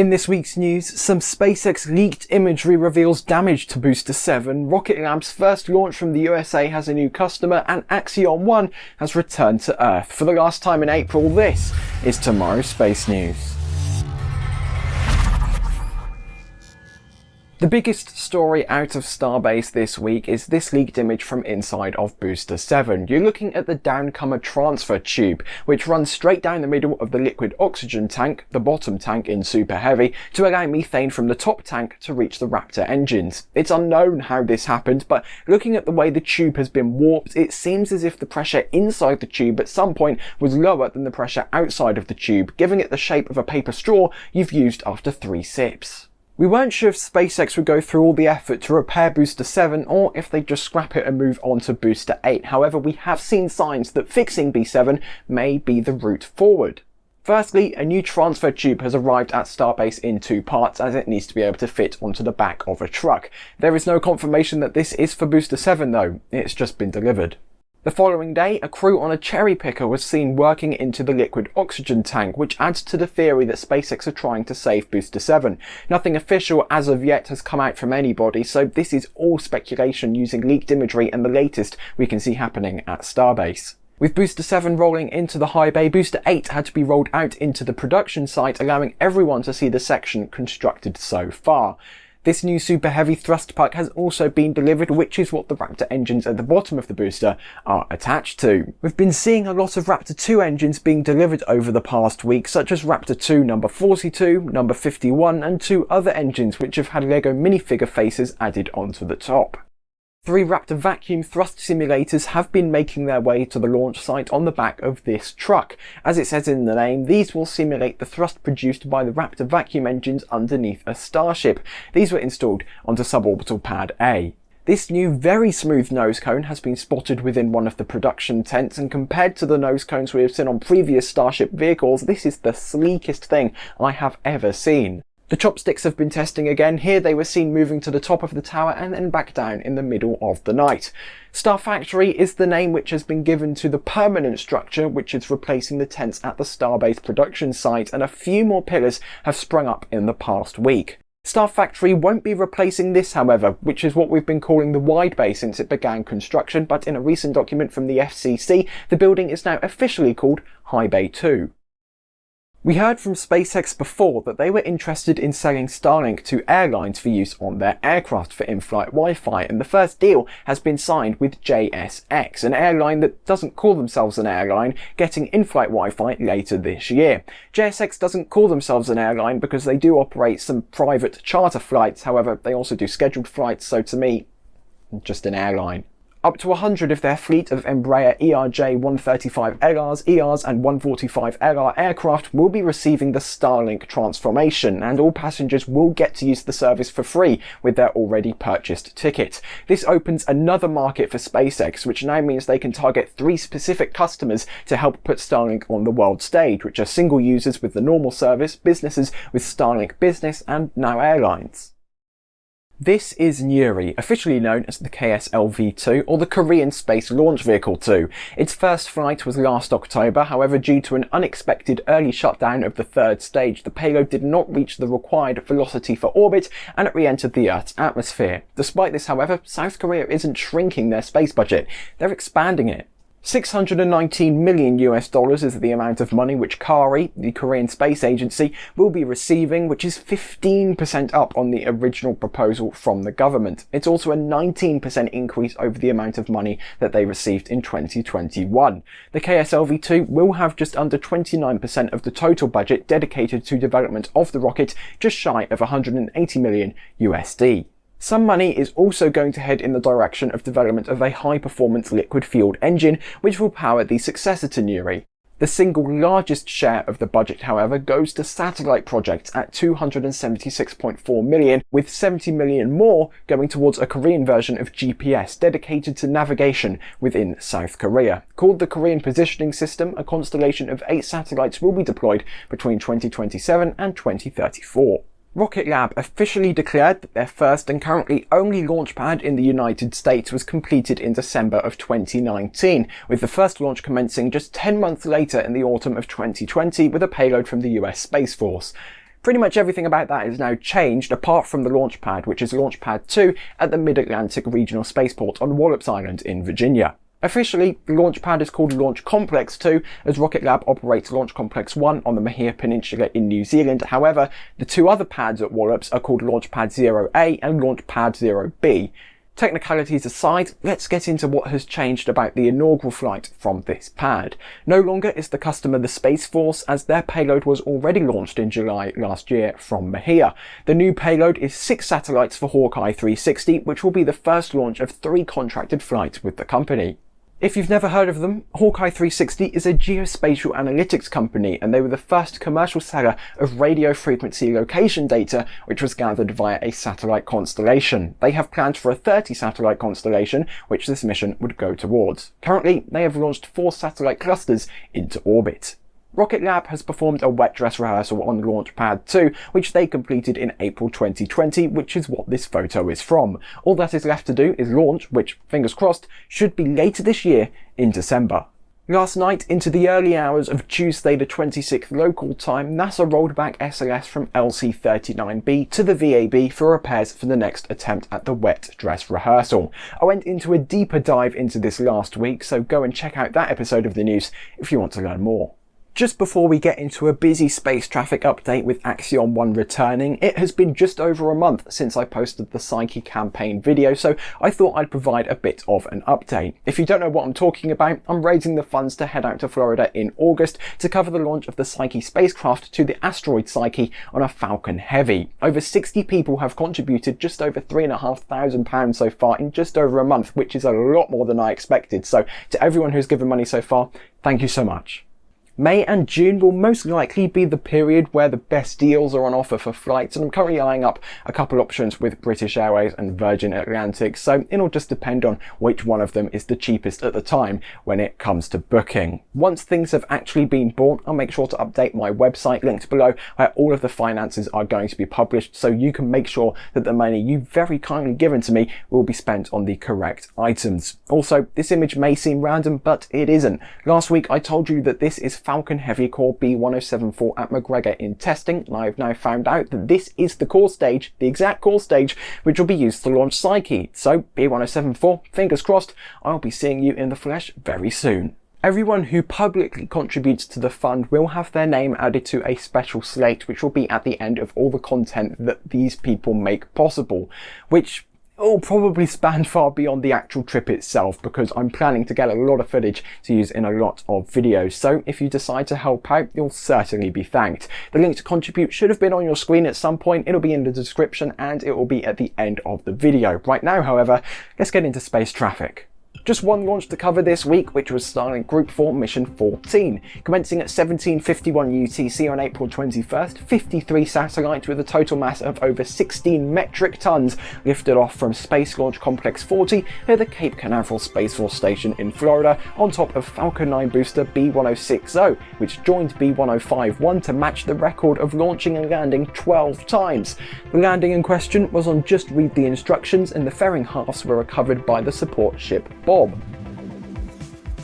In this week's news, some SpaceX leaked imagery reveals damage to Booster 7, Rocket Lab's first launch from the USA has a new customer, and Axiom 1 has returned to Earth. For the last time in April, this is tomorrow's Space News. The biggest story out of Starbase this week is this leaked image from inside of Booster 7. You're looking at the downcomer transfer tube, which runs straight down the middle of the liquid oxygen tank, the bottom tank in Super Heavy, to allow methane from the top tank to reach the Raptor engines. It's unknown how this happened, but looking at the way the tube has been warped, it seems as if the pressure inside the tube at some point was lower than the pressure outside of the tube, giving it the shape of a paper straw you've used after three sips. We weren't sure if SpaceX would go through all the effort to repair Booster 7 or if they'd just scrap it and move on to Booster 8. However, we have seen signs that fixing B7 may be the route forward. Firstly, a new transfer tube has arrived at Starbase in two parts as it needs to be able to fit onto the back of a truck. There is no confirmation that this is for Booster 7 though, it's just been delivered. The following day, a crew on a cherry picker was seen working into the liquid oxygen tank, which adds to the theory that SpaceX are trying to save Booster 7. Nothing official as of yet has come out from anybody, so this is all speculation using leaked imagery and the latest we can see happening at Starbase. With Booster 7 rolling into the high bay, Booster 8 had to be rolled out into the production site, allowing everyone to see the section constructed so far. This new super heavy thrust pack has also been delivered, which is what the Raptor engines at the bottom of the booster are attached to. We've been seeing a lot of Raptor 2 engines being delivered over the past week, such as Raptor 2 number 42, number 51, and two other engines which have had LEGO minifigure faces added onto the top. Three Raptor vacuum thrust simulators have been making their way to the launch site on the back of this truck. As it says in the name, these will simulate the thrust produced by the Raptor vacuum engines underneath a Starship. These were installed onto suborbital pad A. This new very smooth nose cone has been spotted within one of the production tents and compared to the nose cones we have seen on previous Starship vehicles, this is the sleekest thing I have ever seen. The chopsticks have been testing again. Here they were seen moving to the top of the tower and then back down in the middle of the night. Star Factory is the name which has been given to the permanent structure which is replacing the tents at the Starbase production site and a few more pillars have sprung up in the past week. Star Factory won't be replacing this however, which is what we've been calling the wide bay since it began construction, but in a recent document from the FCC, the building is now officially called High Bay 2. We heard from SpaceX before that they were interested in selling Starlink to airlines for use on their aircraft for in-flight Wi-Fi and the first deal has been signed with JSX, an airline that doesn't call themselves an airline, getting in-flight Wi-Fi later this year. JSX doesn't call themselves an airline because they do operate some private charter flights, however they also do scheduled flights, so to me, just an airline. Up to 100 of their fleet of Embraer ERJ-135LRs, ERs and 145LR aircraft will be receiving the Starlink transformation and all passengers will get to use the service for free with their already purchased ticket. This opens another market for SpaceX which now means they can target three specific customers to help put Starlink on the world stage which are single users with the normal service, businesses with Starlink Business and now airlines. This is Nuri, officially known as the KSLV-2 or the Korean Space Launch Vehicle 2. Its first flight was last October, however due to an unexpected early shutdown of the third stage, the payload did not reach the required velocity for orbit and it re-entered the Earth's atmosphere. Despite this however, South Korea isn't shrinking their space budget, they're expanding it. 619 million US dollars is the amount of money which KARI, the Korean Space Agency, will be receiving, which is 15% up on the original proposal from the government. It's also a 19% increase over the amount of money that they received in 2021. The KSLV-2 will have just under 29% of the total budget dedicated to development of the rocket, just shy of 180 million USD. Some money is also going to head in the direction of development of a high-performance liquid-fueled engine which will power the successor to Nuri. The single largest share of the budget, however, goes to satellite projects at 276.4 million, with 70 million more going towards a Korean version of GPS dedicated to navigation within South Korea. Called the Korean Positioning System, a constellation of eight satellites will be deployed between 2027 and 2034. Rocket Lab officially declared that their first and currently only launch pad in the United States was completed in December of 2019, with the first launch commencing just 10 months later in the autumn of 2020 with a payload from the US Space Force. Pretty much everything about that is now changed apart from the launch pad, which is Launch Pad 2 at the Mid-Atlantic Regional Spaceport on Wallops Island in Virginia. Officially, the launch pad is called Launch Complex 2 as Rocket Lab operates Launch Complex 1 on the Mahia Peninsula in New Zealand. However, the two other pads at Wallops are called Launch Pad 0A and Launch Pad 0B. Technicalities aside, let's get into what has changed about the inaugural flight from this pad. No longer is the customer the Space Force as their payload was already launched in July last year from Mahia. The new payload is six satellites for Hawkeye 360 which will be the first launch of three contracted flights with the company. If you've never heard of them, Hawkeye 360 is a geospatial analytics company and they were the first commercial seller of radio frequency location data which was gathered via a satellite constellation. They have plans for a 30 satellite constellation which this mission would go towards. Currently, they have launched four satellite clusters into orbit. Rocket Lab has performed a wet dress rehearsal on Launch Pad 2, which they completed in April 2020, which is what this photo is from. All that is left to do is launch, which, fingers crossed, should be later this year in December. Last night, into the early hours of Tuesday the 26th local time, NASA rolled back SLS from LC-39B to the VAB for repairs for the next attempt at the wet dress rehearsal. I went into a deeper dive into this last week, so go and check out that episode of the news if you want to learn more. Just before we get into a busy space traffic update with Axiom 1 returning, it has been just over a month since I posted the Psyche campaign video, so I thought I'd provide a bit of an update. If you don't know what I'm talking about, I'm raising the funds to head out to Florida in August to cover the launch of the Psyche spacecraft to the asteroid Psyche on a Falcon Heavy. Over 60 people have contributed just over £3,500 so far in just over a month, which is a lot more than I expected. So to everyone who's given money so far, thank you so much. May and June will most likely be the period where the best deals are on offer for flights and I'm currently eyeing up a couple options with British Airways and Virgin Atlantic so it'll just depend on which one of them is the cheapest at the time when it comes to booking. Once things have actually been bought I'll make sure to update my website linked below where all of the finances are going to be published so you can make sure that the money you've very kindly given to me will be spent on the correct items. Also this image may seem random but it isn't. Last week I told you that this is Falcon Heavy Core B1074 at McGregor in testing, and I have now found out that this is the core stage, the exact core stage, which will be used to launch Psyche. So B1074, fingers crossed, I'll be seeing you in the flesh very soon. Everyone who publicly contributes to the fund will have their name added to a special slate which will be at the end of all the content that these people make possible, which will probably span far beyond the actual trip itself because I'm planning to get a lot of footage to use in a lot of videos. So if you decide to help out, you'll certainly be thanked. The link to contribute should have been on your screen at some point. It'll be in the description and it will be at the end of the video. Right now, however, let's get into space traffic. Just one launch to cover this week, which was Starlink Group 4 Mission 14. Commencing at 1751 UTC on April 21st, 53 satellites with a total mass of over 16 metric tons lifted off from Space Launch Complex 40 near the Cape Canaveral Space Force Station in Florida on top of Falcon 9 booster B1060, which joined B1051 to match the record of launching and landing 12 times. The landing in question was on Just Read the Instructions and the fairing halves were recovered by the support ship Bob.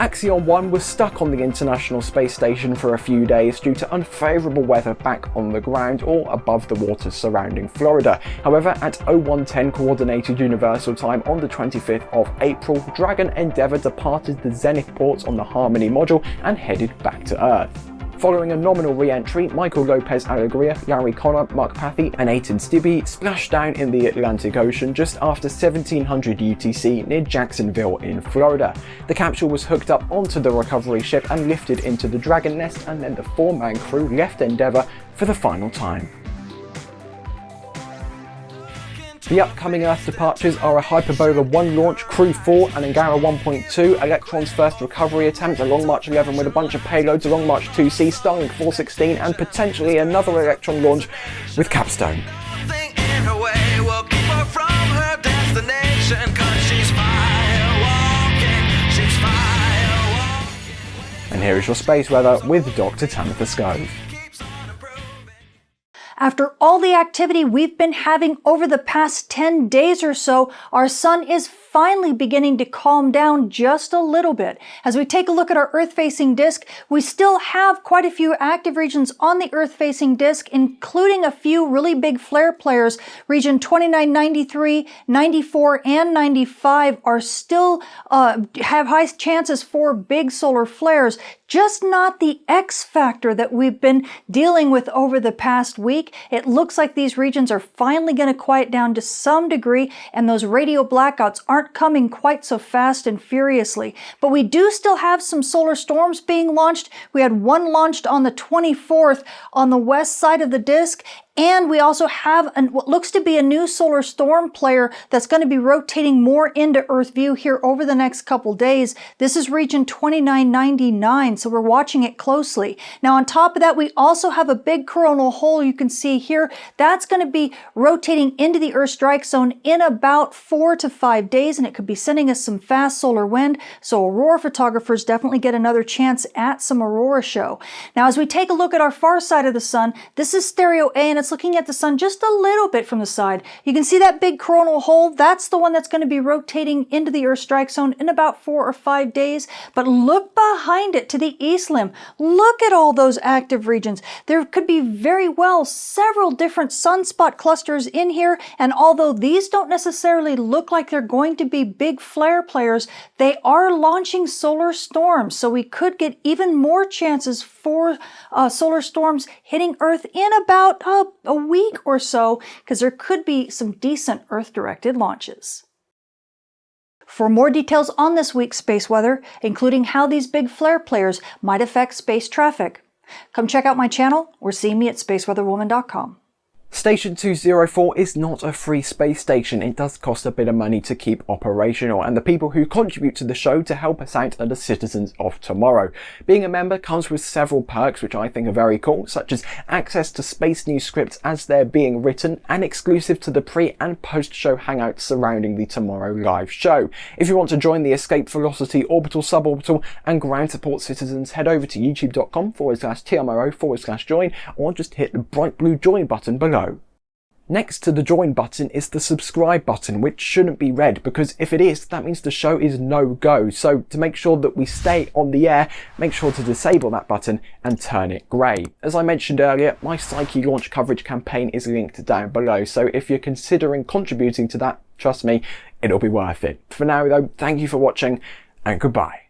Axiom 1 was stuck on the International Space Station for a few days due to unfavourable weather back on the ground or above the waters surrounding Florida. However, at 0110 Coordinated Universal Time on the 25th of April, Dragon Endeavour departed the Zenith port on the Harmony module and headed back to Earth. Following a nominal re-entry, Michael Lopez Alegria, Larry Connor, Mark Pathy and Eytan Stibbe splashed down in the Atlantic Ocean just after 1700 UTC near Jacksonville in Florida. The capsule was hooked up onto the recovery ship and lifted into the Dragon Nest and then the four-man crew left Endeavour for the final time. The upcoming Earth departures are a Hyperbola 1 launch, Crew 4 and Angara 1.2, Electron's first recovery attempt, a Long March 11 with a bunch of payloads, a Long March 2C, Starlink 416 and potentially another Electron launch with Capstone. And here is your space weather with Dr. Tamitha Skov. After all the activity we've been having over the past 10 days or so, our sun is finally beginning to calm down just a little bit. As we take a look at our Earth-facing disk, we still have quite a few active regions on the Earth-facing disk, including a few really big flare players. Region 2993, 94, and 95 are still uh, have high chances for big solar flares just not the X factor that we've been dealing with over the past week. It looks like these regions are finally going to quiet down to some degree and those radio blackouts aren't coming quite so fast and furiously. But we do still have some solar storms being launched. We had one launched on the 24th on the west side of the disk and we also have an, what looks to be a new solar storm player that's going to be rotating more into Earth view here over the next couple days. This is region 2999, so we're watching it closely. Now on top of that, we also have a big coronal hole you can see here. That's going to be rotating into the Earth strike zone in about four to five days, and it could be sending us some fast solar wind. So aurora photographers definitely get another chance at some aurora show. Now as we take a look at our far side of the sun, this is stereo A and it's looking at the sun just a little bit from the side. You can see that big coronal hole. That's the one that's going to be rotating into the Earth strike zone in about four or five days. But look behind it to the east limb. Look at all those active regions. There could be very well several different sunspot clusters in here. And although these don't necessarily look like they're going to be big flare players, they are launching solar storms. So we could get even more chances for uh, solar storms hitting Earth in about uh, a week or so, because there could be some decent Earth-directed launches. For more details on this week's space weather, including how these big flare players might affect space traffic, come check out my channel or see me at spaceweatherwoman.com. Station 204 is not a free space station, it does cost a bit of money to keep operational and the people who contribute to the show to help us out are the citizens of tomorrow. Being a member comes with several perks which I think are very cool, such as access to space news scripts as they're being written and exclusive to the pre and post show hangouts surrounding the Tomorrow live show. If you want to join the Escape Velocity Orbital Suborbital and Ground Support citizens head over to youtube.com forward slash TMRO forward slash join or just hit the bright blue join button below. Next to the join button is the subscribe button, which shouldn't be red because if it is, that means the show is no go. So to make sure that we stay on the air, make sure to disable that button and turn it grey. As I mentioned earlier, my Psyche launch coverage campaign is linked down below. So if you're considering contributing to that, trust me, it'll be worth it. For now though, thank you for watching and goodbye.